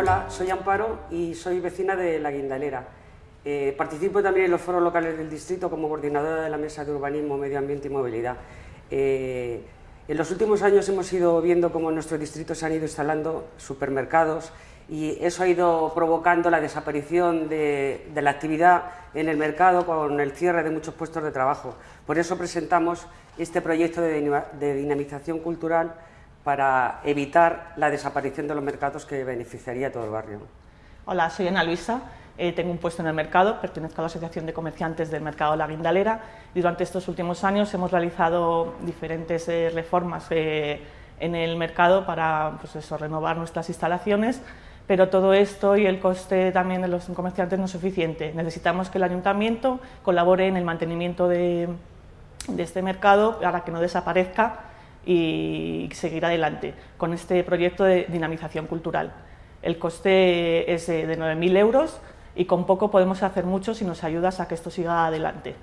Hola, soy Amparo y soy vecina de La Guindalera. Eh, participo también en los foros locales del distrito como coordinadora de la Mesa de Urbanismo, Medio Ambiente y Movilidad. Eh, en los últimos años hemos ido viendo cómo en nuestro distrito se han ido instalando supermercados y eso ha ido provocando la desaparición de, de, la actividad en el mercado con el cierre de muchos puestos de trabajo. Por eso presentamos este proyecto de, de dinamización cultural para evitar la desaparición de los mercados que beneficiaría a todo el barrio. Hola, soy Ana Luisa, eh, tengo un puesto en el mercado, pertenezco a la Asociación de Comerciantes del Mercado La Guindalera y durante estos últimos años hemos realizado diferentes eh, reformas eh, en el mercado para pues eso, renovar nuestras instalaciones, pero todo esto y el coste también de los comerciantes no es suficiente. Necesitamos que el Ayuntamiento colabore en el mantenimiento de, de este mercado para que no desaparezca y seguir adelante con este proyecto de dinamización cultural. El coste es de 9.000 euros y con poco podemos hacer mucho si nos ayudas a que esto siga adelante.